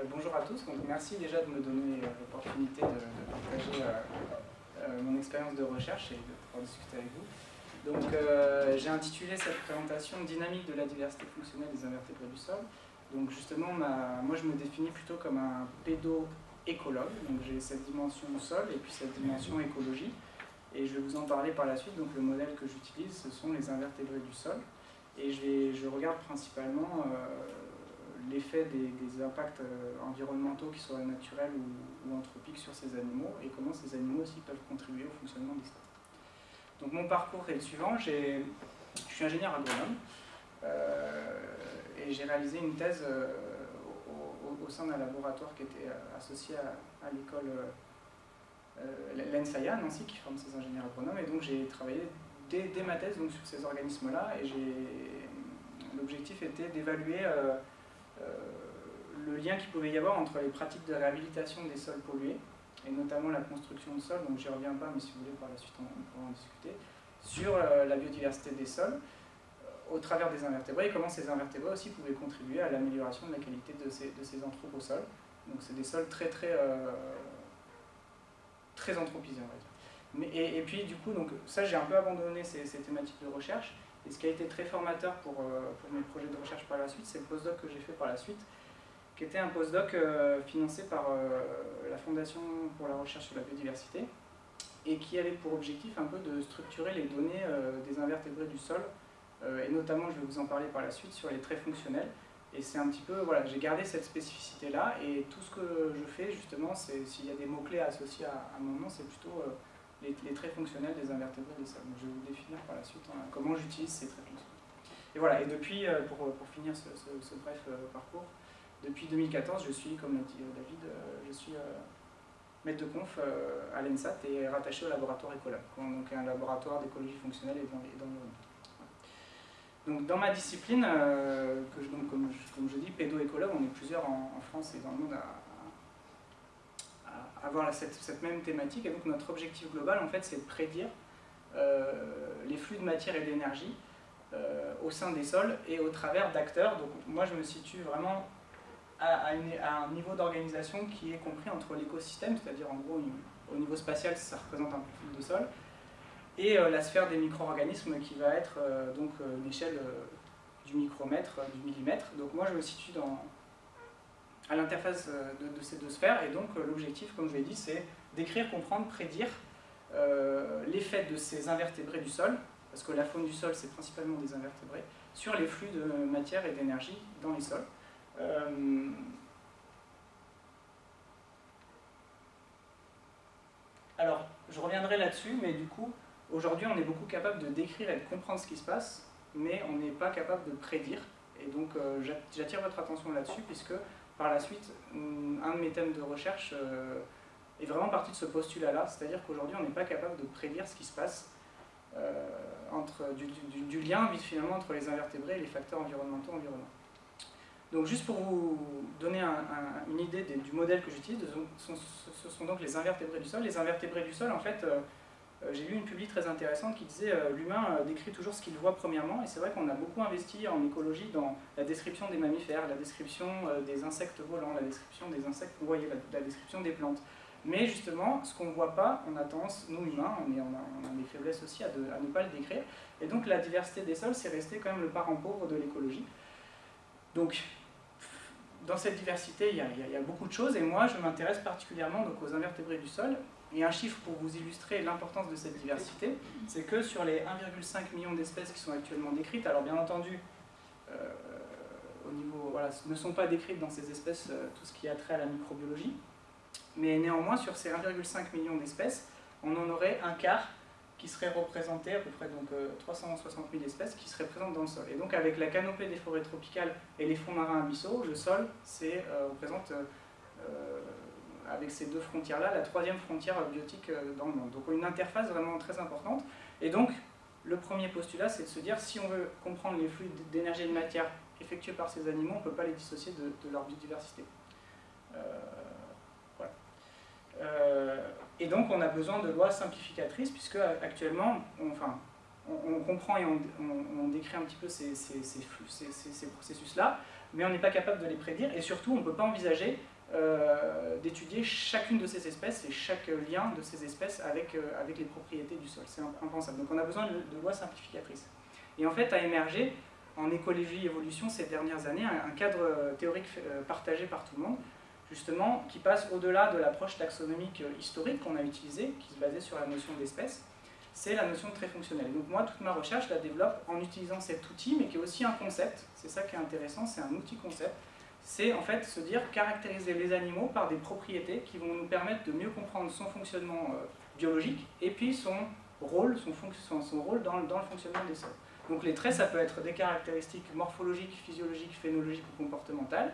Euh, bonjour à tous, donc merci déjà de me donner l'opportunité de, partager mon expérience de recherche et de pouvoir discuter avec vous. Donc j'ai intitulé cette présentation « Dynamique de la diversité fonctionnelle des invertébrés du sol ». Donc justement, moi je me définis plutôt comme un pédo-écologue, donc j'ai cette dimension sol et puis cette dimension écologie. Et je vais vous en parler par la suite, donc le modèle que j'utilise, ce sont les invertébrés du sol. Et je, regarde principalement euh, l'effet des, impacts euh, environnementaux, qui soient naturels ou, anthropiques, sur ces animaux, et comment ces animaux aussi peuvent contribuer au fonctionnement des sols. Donc mon parcours est le suivant, je suis ingénieur agronome, euh, et j'ai réalisé une thèse au, sein d'un laboratoire qui était associé à, l'école l'ENSAIA, Nancy, qui forme ces ingénieurs agronomes, et donc j'ai travaillé dès, ma thèse donc, sur ces organismes-là, et l'objectif était d'évaluer euh, euh, le lien qu'il pouvait y avoir entre les pratiques de réhabilitation des sols pollués, et notamment la construction de sols, donc j'y reviens pas, mais si vous voulez par la suite on, pourra en discuter, sur euh, la biodiversité des sols, au travers des invertébrés, et comment ces invertébrés aussi pouvaient contribuer à l'amélioration de la qualité de ces, de ces anthroposols. Donc c'est des sols très très, très anthropisés, on va dire et, puis du coup, donc, ça j'ai un peu abandonné ces, thématiques de recherche. Et ce qui a été très formateur pour, euh, pour mes projets de recherche par la suite, c'est le postdoc que j'ai fait par la suite, qui était un postdoc euh, financé par euh, la Fondation pour la recherche sur la biodiversité, et qui avait pour objectif un peu de structurer les données des invertébrés du sol, et notamment, je vais vous en parler par la suite, sur les traits fonctionnels. Et c'est un petit peu, voilà, j'ai gardé cette spécificité-là, et tout ce que je fais, justement, c'est s'il y a des mots-clés associés à, à, mon nom, c'est plutôt les, traits fonctionnels des invertébrés des sols. je vais vous définir par la suite hein, comment j'utilise ces traits fonctionnels. Et voilà, et depuis, euh, pour, pour finir ce, bref euh, parcours, depuis 2014, je suis, comme l'a dit euh, David, je suis maître de conf à l'ENSAT et rattaché au laboratoire Ecolab, donc un laboratoire d'écologie fonctionnelle et d'environnement. Donc dans ma discipline, donc, comme, je, comme je dis, pédo-écologue, on est plusieurs en, en, France et dans le monde à, avoir cette, même thématique. Et donc notre objectif global, en fait, c'est de prédire euh, les flux de matière et d'énergie euh, au sein des sols et au travers d'acteurs. Donc moi, je me situe vraiment à, un niveau d'organisation qui est compris entre l'écosystème, c'est-à-dire en gros, au niveau spatial, ça représente un flux de sol, et euh, la sphère des micro-organismes qui va être donc l'échelle du micromètre, du millimètre. Donc moi, je me situe à l'interface euh, de, ces deux sphères. Et donc euh, l'objectif, comme je l'ai dit, c'est d'écrire, comprendre, prédire euh, l'effet de ces invertébrés du sol, parce que la faune du sol, c'est principalement des invertébrés, sur les flux de matière et d'énergie dans les sols. alors, je reviendrai là-dessus, mais du coup, aujourd'hui, on est beaucoup capable de décrire et de comprendre ce qui se passe, mais on n'est pas capable de prédire. Et donc, j'attire votre attention là-dessus, puisque par la suite, un de mes thèmes de recherche euh, est vraiment parti de ce postulat-là, c'est-à-dire qu'aujourd'hui on n'est pas capable de prédire ce qui se passe euh, entre, du, lien finalement entre les invertébrés et les facteurs environnementaux. Donc juste pour vous donner une idée du modèle que j'utilise, ce sont donc les invertébrés du sol. Les invertébrés du sol, en fait, euh, j'ai lu une publi très intéressante qui disait euh, l'humain euh, décrit toujours ce qu'il voit premièrement, et c'est vrai qu'on a beaucoup investi en écologie dans la description des mammifères, la description des insectes volants, la description des insectes voyez, la, description des plantes. Mais justement, ce qu'on ne voit pas, on a tendance, nous humains, on, a, des faiblesses aussi à, ne pas le décrire, et donc la diversité des sols, c'est resté quand même le parent pauvre de l'écologie. Donc, dans cette diversité, il y, a, beaucoup de choses, et moi, je m'intéresse particulièrement aux invertébrés du sol, et un chiffre pour vous illustrer l'importance de cette diversité, c'est que sur les 1,5 million d'espèces qui sont actuellement décrites, alors bien entendu, euh, au niveau, voilà, ne sont pas décrites dans ces espèces euh, tout ce qui a trait à la microbiologie, mais néanmoins sur ces 1,5 million d'espèces, on en aurait un quart qui serait représenté, à peu près donc, 360 euh, 000 espèces, qui seraient présentes dans le sol. Et donc avec la canopée des forêts tropicales et les fonds marins abyssaux, le sol représente avec ces deux frontières-là, la troisième frontière biotique euh, dans le monde. Donc une interface vraiment très importante. Et donc, le premier postulat, c'est de se dire, si on veut comprendre les flux d'énergie et de matière effectués par ces animaux, on ne peut pas les dissocier de, leur biodiversité. Euh, voilà. Euh, et donc, on a besoin de lois simplificatrices, puisque actuellement, on, enfin, on, comprend et on, décrit un petit peu ces, ces, ces, ces processus-là, mais on n'est pas capable de les prédire, et surtout on ne peut pas envisager d'étudier chacune de ces espèces et chaque lien de ces espèces avec, avec les propriétés du sol. C'est impensable. Donc on a besoin de, lois simplificatrices. Et en fait, a émergé en écologie évolution ces dernières années un, cadre théorique partagé par tout le monde, justement, qui passe au-delà de l'approche taxonomique historique qu'on a utilisée, qui se basait sur la notion d'espèce, c'est la notion de trait fonctionnel. Donc moi, toute ma recherche, la développe en utilisant cet outil, mais qui est aussi un concept, c'est ça qui est intéressant, c'est un outil-concept, c'est en fait se dire caractériser les animaux par des propriétés qui vont nous permettre de mieux comprendre son fonctionnement euh, biologique, et puis son rôle, son, son rôle dans, dans le fonctionnement des sols. Donc les traits, ça peut être des caractéristiques morphologiques, physiologiques, phénologiques ou comportementales,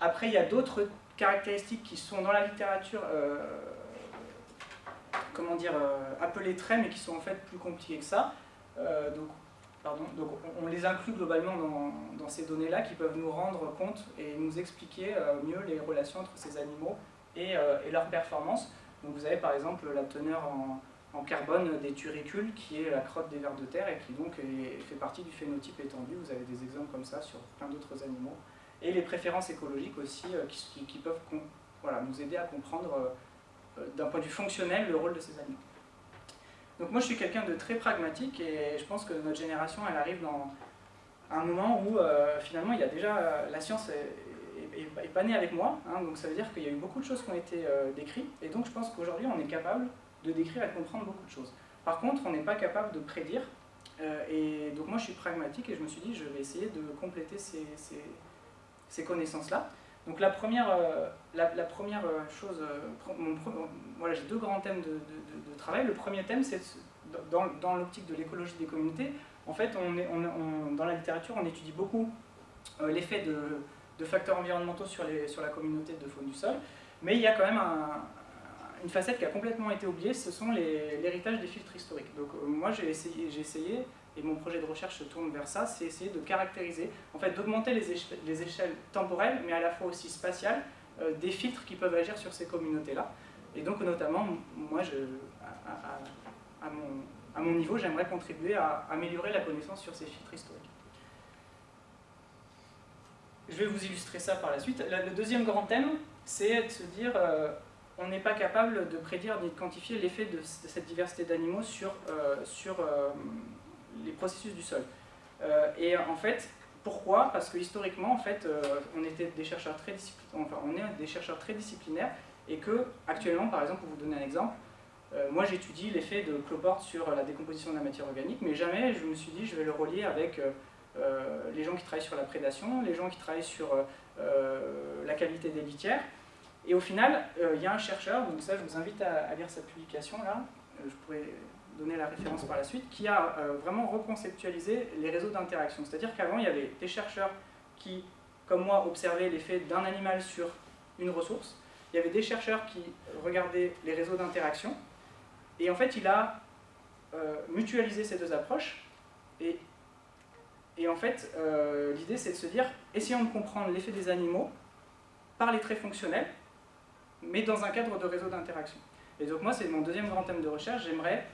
après, il y a d'autres caractéristiques qui sont dans la littérature, euh, comment dire, euh, appelées traits, mais qui sont en fait plus compliquées que ça. Donc, donc, on les inclut globalement dans, ces données-là qui peuvent nous rendre compte et nous expliquer mieux les relations entre ces animaux et, et leur performance. Vous avez par exemple la teneur en, carbone des turicules, qui est la crotte des vers de terre et qui donc fait partie du phénotype étendu. Vous avez des exemples comme ça sur plein d'autres animaux et les préférences écologiques aussi euh, qui, peuvent nous aider à comprendre euh, euh, d'un point de vue fonctionnel le rôle de ces animaux. Donc moi je suis quelqu'un de très pragmatique et je pense que notre génération elle arrive dans un moment où finalement il y a déjà la science est, pas née avec moi, hein, donc ça veut dire qu'il y a eu beaucoup de choses qui ont été décrites et donc je pense qu'aujourd'hui on est capable de décrire et de comprendre beaucoup de choses. Par contre on n'est pas capable de prédire et donc moi je suis pragmatique et je me suis dit je vais essayer de compléter ces, ces connaissances-là. Donc la première, euh, la, première euh, chose, euh, voilà, j'ai deux grands thèmes de, travail. Le premier thème, c'est dans, l'optique de l'écologie des communautés, en fait, on est, dans la littérature, on étudie beaucoup l'effet de, facteurs environnementaux sur, la communauté de faune du sol, mais il y a quand même une facette qui a complètement été oubliée, ce sont l'héritage des filtres historiques. Donc moi, j'ai essayé et mon projet de recherche se tourne vers ça, c'est essayer de caractériser, en fait d'augmenter les, les, échelles temporelles, mais à la fois aussi spatiales, euh, des filtres qui peuvent agir sur ces communautés-là. Et donc notamment, moi, je, à, mon, à mon niveau, j'aimerais contribuer à améliorer la connaissance sur ces filtres historiques. Je vais vous illustrer ça par la suite. Le deuxième grand thème, c'est de se dire, euh, on n'est pas capable de prédire ni de quantifier l'effet de, cette diversité d'animaux sur, euh, sur les processus du sol. Euh, et en fait, pourquoi? Parce que historiquement, en fait, euh, on était des chercheurs très enfin, on est des chercheurs très disciplinaires et que actuellement, par exemple, pour vous donner un exemple, euh, moi j'étudie l'effet de cloporte sur la décomposition de la matière organique, mais jamais je me suis dit je vais le relier avec les gens qui travaillent sur la prédation, les gens qui travaillent sur la qualité des litières. Et au final, il y a un chercheur, donc ça je vous invite à, à lire cette publication là, je pourrais donner la référence par la suite, qui a euh, vraiment reconceptualisé les réseaux d'interaction. C'est-à-dire qu'avant, il y avait des chercheurs qui, comme moi, observaient l'effet d'un animal sur une ressource. Il y avait des chercheurs qui regardaient les réseaux d'interaction. Et en fait, il a euh, mutualisé ces deux approches. Et, et en fait, euh, l'idée, c'est de se dire, essayons de comprendre l'effet des animaux par les traits fonctionnels, mais dans un cadre de réseau d'interaction. Et donc moi, c'est mon deuxième grand thème de recherche. J'aimerais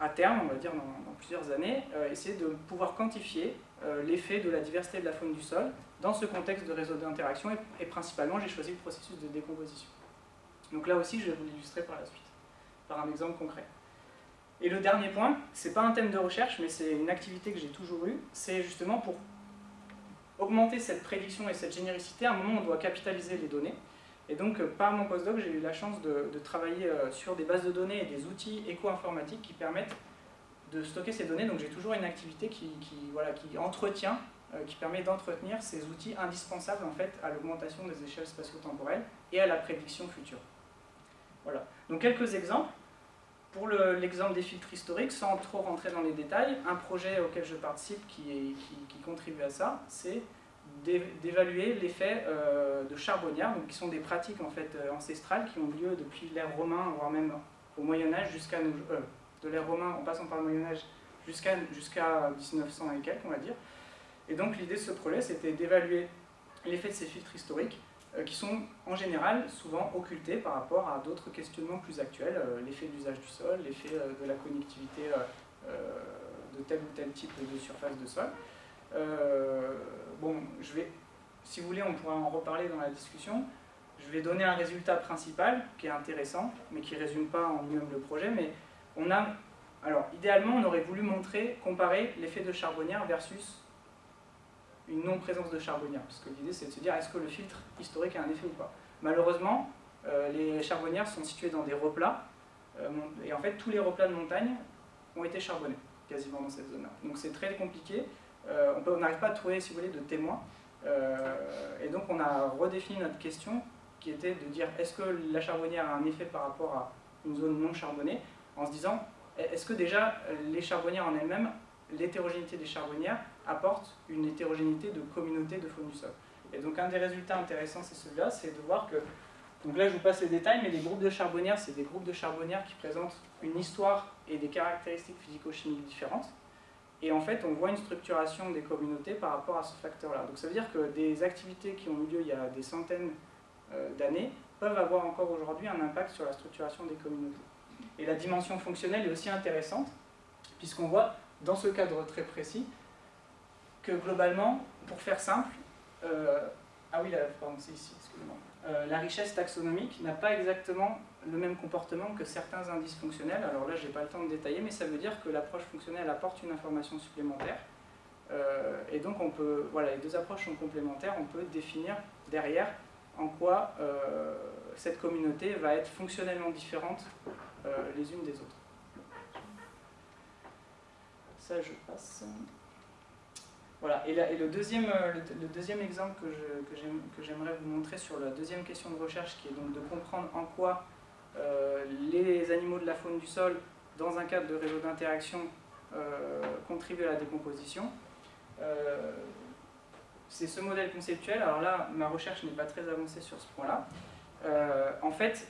à terme, on va dire dans, plusieurs années, euh, essayer de pouvoir quantifier euh, l'effet de la diversité de la faune du sol dans ce contexte de réseau d'interaction et, principalement j'ai choisi le processus de décomposition. Donc là aussi je vais vous l'illustrer par la suite, par un exemple concret. Et le dernier point, c'est pas un thème de recherche mais c'est une activité que j'ai toujours eue, c'est justement pour augmenter cette prédiction et cette généricité, à un moment on doit capitaliser les données, et donc, euh, par mon postdoc, j'ai eu la chance de, travailler euh, sur des bases de données et des outils éco-informatiques qui permettent de stocker ces données. Donc, j'ai toujours une activité qui, voilà, qui entretient, euh, qui permet d'entretenir ces outils indispensables en fait, à l'augmentation des échelles spatio-temporelles et à la prédiction future. Voilà. Donc, quelques exemples. Pour l'exemple des filtres historiques, sans trop rentrer dans les détails, un projet auquel je participe qui, qui contribue à ça, c'est d'évaluer l'effet euh, de charbonnière, donc qui sont des pratiques en fait euh, ancestrales qui ont lieu depuis l'ère romain, voire même au Moyen Âge jusqu'à euh, de l'ère romain en passant par le Moyen Âge jusqu'à jusqu'à 1900 et quelques on va dire. Et donc l'idée de ce projet c'était d'évaluer l'effet de ces filtres historiques qui sont en général souvent occultés par rapport à d'autres questionnements plus actuels, l'effet de l'usage du sol, l'effet de la connectivité de tel ou tel type de surface de sol. Bon, je vais, si vous voulez, on pourra en reparler dans la discussion. Je vais donner un résultat principal qui est intéressant, mais qui ne résume pas en lui-même le projet. Mais on a, alors idéalement, on aurait voulu montrer, comparer l'effet de charbonnière versus une non-présence de charbonnière. Parce que l'idée, c'est de se dire, est-ce que le filtre historique a un effet ou pas? Malheureusement, euh, les charbonnières sont situées dans des replats, euh, et en fait, tous les replats de montagne ont été charbonnés, quasiment dans cette zone-là. Donc c'est très compliqué. Euh, on n'arrive pas à trouver, si vous voulez, de témoins. et donc on a redéfini notre question qui était de dire est-ce que la charbonnière a un effet par rapport à une zone non charbonnée, en se disant est-ce que déjà les charbonnières en elles-mêmes, l'hétérogénéité des charbonnières apporte une hétérogénéité de communauté de faune du sol? Et donc un des résultats intéressants c'est celui-là, c'est de voir que, donc là je vous passe les détails, mais les groupes de charbonnières, c'est des groupes de charbonnières qui présentent une histoire et des caractéristiques physico-chimiques différentes. Et en fait, on voit une structuration des communautés par rapport à ce facteur-là. Donc ça veut dire que des activités qui ont eu lieu il y a des centaines euh, d'années peuvent avoir encore aujourd'hui un impact sur la structuration des communautés. Et la dimension fonctionnelle est aussi intéressante, puisqu'on voit, dans ce cadre très précis, que globalement, pour faire simple, euh, ah oui, euh, la richesse taxonomique n'a pas exactement le même comportement que certains indices fonctionnels. Alors là, je n'ai pas le temps de détailler, mais ça veut dire que l'approche fonctionnelle apporte une information supplémentaire. et donc, on peut, voilà, les deux approches sont complémentaires. On peut définir derrière en quoi euh, cette communauté va être fonctionnellement différente euh, les unes des autres. Ça, je passe. Voilà, et, le, deuxième, euh, le, deuxième exemple que j'aimerais vous montrer sur la deuxième question de recherche, qui est donc de comprendre en quoi les animaux de la faune du sol, dans un cadre de réseau d'interaction, contribuent à la décomposition c'est ce modèle conceptuel. Alors là, ma recherche n'est pas très avancée sur ce point-là. Euh, en fait,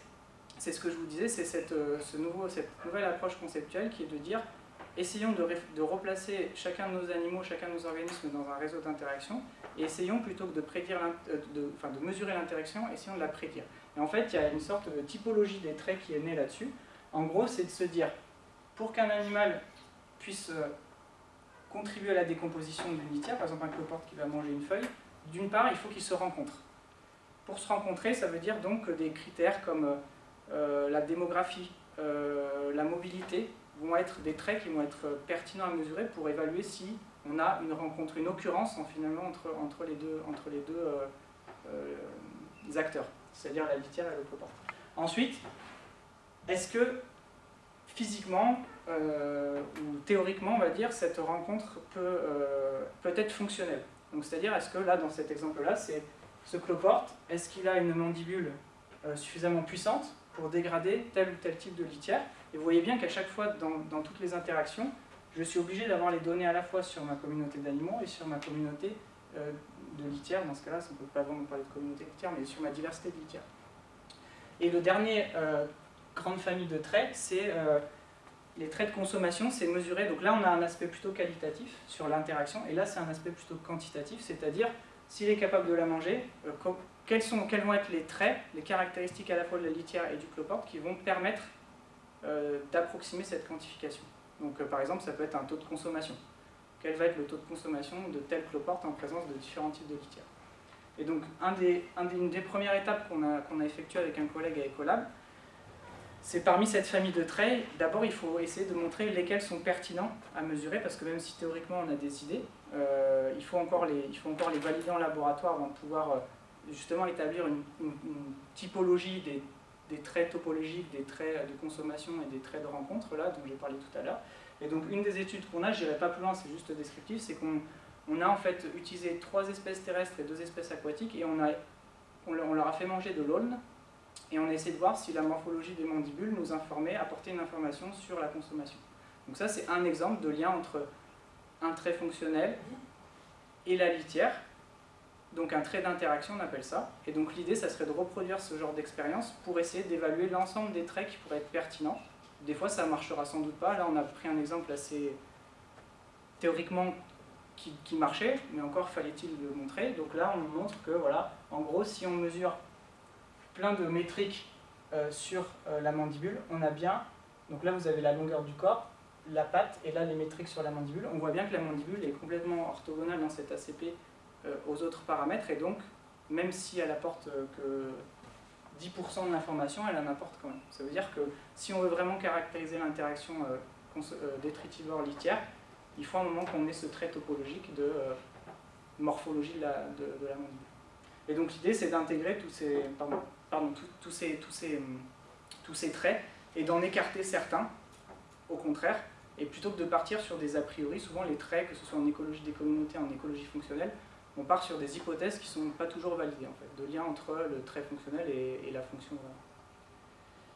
c'est ce que je vous disais, c'est euh, cette nouvelle approche conceptuelle qui est de dire essayons de, replacer chacun de nos animaux, chacun de nos organismes dans un réseau d'interaction, et essayons plutôt que de, prédire euh, enfin, de mesurer l'interaction, essayons de la prédire. Et en fait, il y a une sorte de typologie des traits qui est née là-dessus. En gros, c'est de se dire, pour qu'un animal puisse contribuer à la décomposition d'une litière, par exemple un cloporte qui va manger une feuille, d'une part, il faut qu'ils se rencontrent. Pour se rencontrer, ça veut dire donc des critères comme euh, la démographie, euh, la mobilité, vont être des traits qui vont être pertinents à mesurer pour évaluer si on a une rencontre, une occurrence en, finalement entre, les deux, deux euh, acteurs, c'est-à-dire la litière et le. Ensuite, est-ce que physiquement euh, ou théoriquement, on va dire, cette rencontre peut, euh, peut être fonctionnelle? C'est-à-dire, est-ce que là, dans cet exemple-là, c'est ce cloporte, est-ce qu'il a une mandibule euh, suffisamment puissante pour dégrader tel ou tel type de litière? Et vous voyez bien qu'à chaque fois, dans, toutes les interactions, je suis obligé d'avoir les données à la fois sur ma communauté d'animaux et sur ma communauté de litière. Dans ce cas-là, on ne peut pas vraiment parler de communauté litière, mais sur ma diversité de litière. Et le dernier grande famille de traits, c'est les traits de consommation, c'est mesuré. Donc là, on a un aspect plutôt qualitatif sur l'interaction, et là, c'est un aspect plutôt quantitatif, c'est-à-dire s'il est capable de la manger, euh, quels, sont, quels vont être les traits, les caractéristiques à la fois de la litière et du cloporte qui vont permettre euh, d'approximer cette quantification. Donc euh, par exemple, ça peut être un taux de consommation. Quel va être le taux de consommation de tel cloporte en présence de différents types de litière Et donc, un des, une des premières étapes qu'on a, effectuées avec un collègue à Ecolab, c'est parmi cette famille de traits, d'abord il faut essayer de montrer lesquels sont pertinents à mesurer, parce que même si théoriquement on a des idées, euh, il, faut encore les, valider en laboratoire avant de pouvoir euh, justement établir une, typologie des, des, traits topologiques, des traits de consommation et des traits de rencontre, là, dont j'ai parlé tout à l'heure. Et donc une des études qu'on a, je n'irai pas plus loin, c'est juste descriptif, c'est qu'on on a en fait utilisé trois espèces terrestres et deux espèces aquatiques, et on, a, on leur a fait manger de l'aulne, et on a essayé de voir si la morphologie des mandibules nous informait, apportait une information sur la consommation. Donc ça, c'est un exemple de lien entre un trait fonctionnel et la litière. Donc un trait d'interaction, on appelle ça. Et donc l'idée, ça serait de reproduire ce genre d'expérience pour essayer d'évaluer l'ensemble des traits qui pourraient être pertinents. Des fois, ça marchera sans doute pas. Là, on a pris un exemple assez théoriquement qui, qui marchait, mais encore fallait-il le montrer. Donc là, on montre que, voilà, en gros, si on mesure plein de métriques euh, sur euh, la mandibule. On a bien, donc là vous avez la longueur du corps, la patte, et là les métriques sur la mandibule. On voit bien que la mandibule est complètement orthogonale dans cet ACP aux autres paramètres, et donc, même si elle apporte que 10% de l'information, elle en apporte quand même. Ça veut dire que si on veut vraiment caractériser l'interaction détritivore-litière, il faut un moment qu'on ait ce trait topologique de morphologie de la, de. Et donc l'idée c'est d'intégrer tous ces, pardon, pardon, tous, ces, tous, ces, tous ces traits et d'en écarter certains, au contraire, et plutôt que de partir sur des a priori, souvent les traits, que ce soit en écologie des communautés, en écologie fonctionnelle, on part sur des hypothèses qui ne sont pas toujours validées, en fait, de lien entre le trait fonctionnel et, la fonction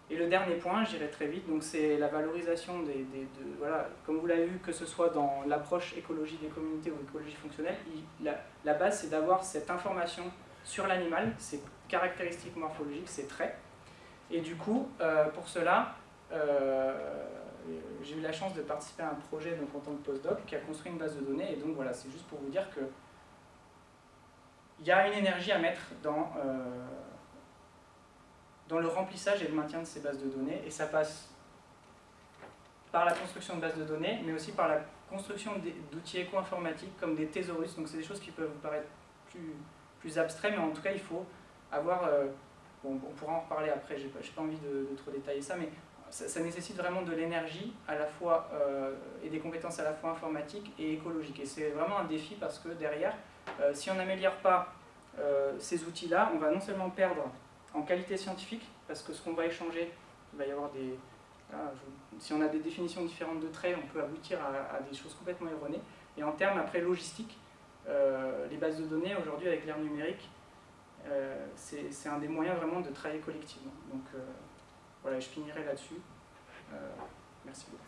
Et le dernier point, j'irai très vite, donc c'est la valorisation des, de, voilà, comme vous l'avez vu, que ce soit dans l'approche écologie des communautés ou écologie fonctionnelle, la, la base c'est d'avoir cette information sur l'animal, ses caractéristiques morphologiques, ses traits. Et du coup, euh, pour cela, euh, j'ai eu la chance de participer à un projet donc, en tant que postdoc qui a construit une base de données. Et donc voilà, c'est juste pour vous dire que il y a une énergie à mettre dans, euh, dans le remplissage et le maintien de ces bases de données. Et ça passe par la construction de bases de données, mais aussi par la construction d'outils éco-informatiques comme des thésaurus. Donc c'est des choses qui peuvent vous paraître plus plus mais en tout cas, il faut avoir... Euh, on pourra en reparler après, j'ai pas, pas envie de, trop détailler ça, mais ça, nécessite vraiment de l'énergie à la fois euh, et des compétences à la fois informatiques et écologiques. Et c'est vraiment un défi parce que derrière, euh, si on n'améliore pas ces outils-là, on va non seulement perdre en qualité scientifique, parce que ce qu'on va échanger, il va y avoir des... si on a des définitions différentes de traits, on peut aboutir à, des choses complètement erronées. Et en termes après logistique, euh, les bases de données, aujourd'hui, avec l'ère numérique, euh, c'est un des moyens vraiment de travailler collectivement. Donc euh, voilà, je finirai là-dessus. merci beaucoup.